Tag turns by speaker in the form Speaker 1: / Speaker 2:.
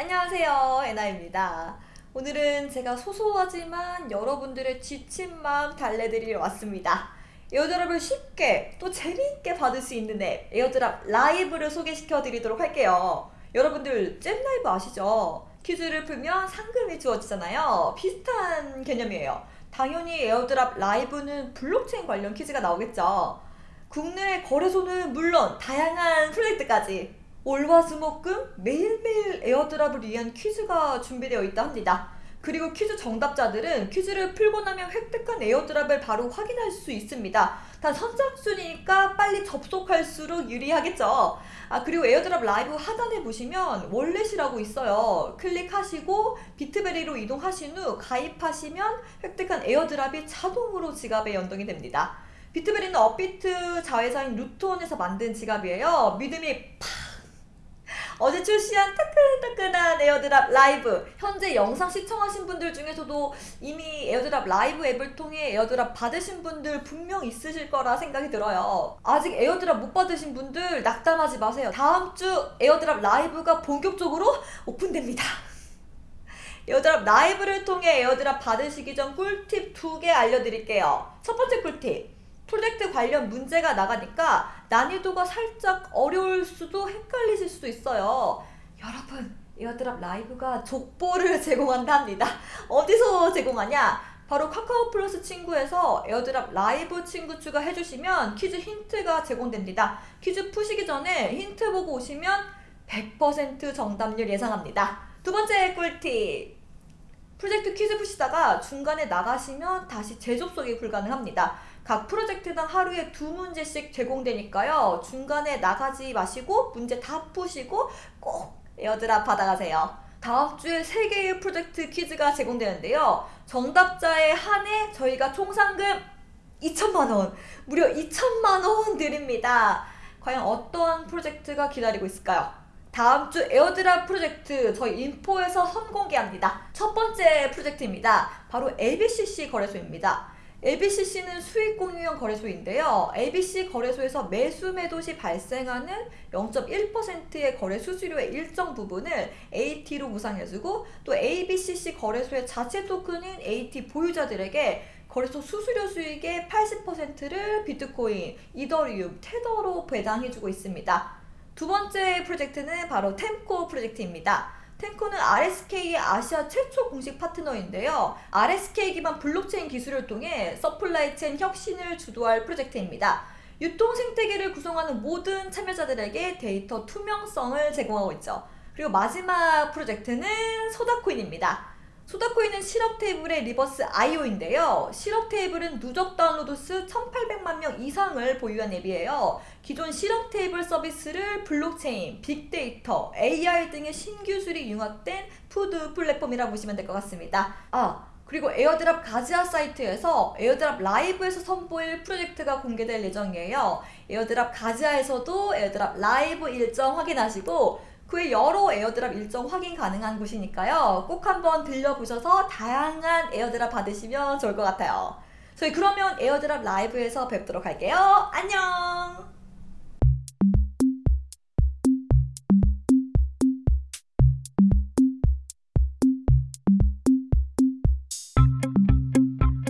Speaker 1: 안녕하세요 에나입니다. 오늘은 제가 소소하지만 여러분들의 지친 마음 달래드리러 왔습니다. airdrop을 쉽게 또 재미있게 받을 수 있는 앱 Airdrop Live를 소개시켜 드리도록 할게요. 여러분들 잼 라이브 아시죠? 퀴즈를 풀면 상금이 주어지잖아요. 비슷한 개념이에요. 당연히 Airdrop Live는 블록체인 관련 퀴즈가 나오겠죠. 국내 거래소는 물론 다양한 프로젝트까지 월화수목금 매일매일 airdrop을 위한 퀴즈가 준비되어 있다 합니다. 그리고 퀴즈 정답자들은 퀴즈를 풀고 나면 획득한 airdrop을 바로 확인할 수 있습니다. 단 선착순이니까 빨리 접속할수록 유리하겠죠. 아 그리고 Airdrop Live 하단에 보시면 wallet이라고 있어요. 클릭하시고 비트베리로 이동하신 후 가입하시면 획득한 airdrop이 자동으로 지갑에 연동이 됩니다. 비트베리는 업비트 자회사인 루트원에서 만든 지갑이에요. 믿음이 팍 어제 출시한 따끈따끈한 에어드랍 라이브. 현재 영상 시청하신 분들 중에서도 이미 에어드랍 라이브 앱을 통해 airdrop 받으신 분들 분명 있으실 거라 생각이 들어요. 아직 airdrop 못 받으신 분들 낙담하지 마세요. 다음 주 에어드랍 라이브가 본격적으로 오픈됩니다. 에어드랍 라이브를 통해 airdrop 받으시기 전 꿀팁 두 개 알려드릴게요. 첫 번째 꿀팁 프로젝트 관련 문제가 나가니까 난이도가 살짝 어려울 수도 헷갈리실 수도 있어요. 여러분 에어드랍 라이브가 족보를 제공한답니다. 어디서 제공하냐? 바로 카카오 플러스 친구에서 에어드랍 라이브 친구 추가해주시면 퀴즈 힌트가 제공됩니다. 퀴즈 푸시기 전에 힌트 보고 오시면 100% 정답률 예상합니다. 두 번째 꿀팁 프로젝트 퀴즈 푸시다가 중간에 나가시면 다시 재접속이 불가능합니다. 각 프로젝트당 하루에 두 문제씩 제공되니까요. 중간에 나가지 마시고 문제 다 푸시고 꼭 airdrop 받아가세요. 다음 주에 3개의 프로젝트 퀴즈가 제공되는데요. 정답자에 한해 저희가 총 상금 2천만원, 무려 2천만원 드립니다. 과연 어떠한 프로젝트가 기다리고 있을까요? 다음 주 airdrop 프로젝트 저희 info에서 선공개합니다. 첫 번째 프로젝트입니다. 바로 ABCC 거래소입니다. ABCC는 수익 공유형 거래소인데요. ABCC 거래소에서 매수 매도 시 발생하는 0.1%의 거래 수수료의 일정 부분을 AT로 보상해주고 또 ABCC 거래소의 자체 토큰인 AT 보유자들에게 거래소 수수료 수익의 80%를 비트코인, 이더리움, 테더로 배당해주고 있습니다. 두 번째 프로젝트는 바로 템코 프로젝트입니다. 템코는 RSK의 아시아 최초 공식 파트너인데요. RSK 기반 블록체인 기술을 통해 supply chain 혁신을 주도할 프로젝트입니다. 유통 생태계를 구성하는 모든 참여자들에게 데이터 투명성을 제공하고 있죠. 그리고 마지막 프로젝트는 소다코인입니다. 소다코인은 시럽 테이블의 reverse ICO인데요. 시럽 테이블은 누적 다운로드 수 1800만 명 이상을 보유한 앱이에요. 기존 시럽 테이블 서비스를 블록체인, 빅데이터, AI 등의 신기술이 융합된 food 플랫폼이라고 보시면 될 것 같습니다. 아, 그리고 에어드랍 가즈아 사이트에서 에어드랍 라이브에서 선보일 프로젝트가 공개될 예정이에요. 에어드랍 가즈아에서도 에어드랍 라이브 일정 확인하시고 그 외 여러 airdrop 일정 확인 가능한 곳이니까요. 꼭 한번 들려보셔서 다양한 airdrop 받으시면 좋을 것 같아요. 저희 그러면 에어드랍 라이브에서 뵙도록 할게요. 안녕!